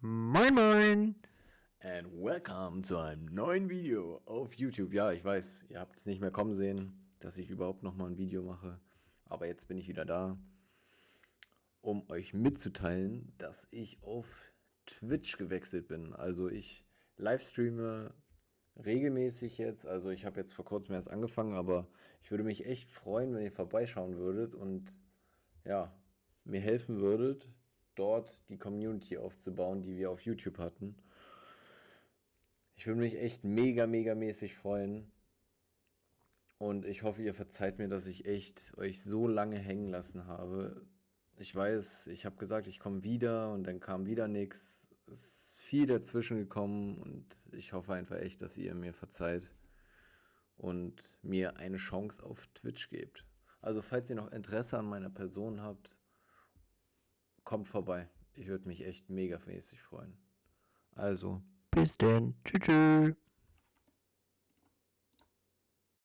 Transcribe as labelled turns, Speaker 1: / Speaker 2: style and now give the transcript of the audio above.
Speaker 1: Moin Moin! And welcome zu einem neuen Video auf YouTube. Ja, ich weiß, ihr habt es nicht mehr kommen sehen, dass ich überhaupt nochmal ein Video mache. Aber jetzt bin ich wieder da, um euch mitzuteilen, dass ich auf Twitch gewechselt bin. Also ich livestreame regelmäßig jetzt. Also ich habe jetzt vor kurzem erst angefangen, aber ich würde mich echt freuen, wenn ihr vorbeischauen würdet und ja, mir helfen würdet, dort die Community aufzubauen, die wir auf YouTube hatten. Ich würde mich echt mega, mega mäßig freuen. Und ich hoffe, ihr verzeiht mir, dass ich echt euch so lange hängen lassen habe. Ich weiß, ich habe gesagt, ich komme wieder und dann kam wieder nichts. Es ist viel dazwischen gekommen und ich hoffe einfach echt, dass ihr mir verzeiht und mir eine Chance auf Twitch gebt. Also falls ihr noch Interesse an meiner Person habt, kommt vorbei. Ich würde mich echt mega mäßig freuen. Also, bis denn. Tschüss. tschüss.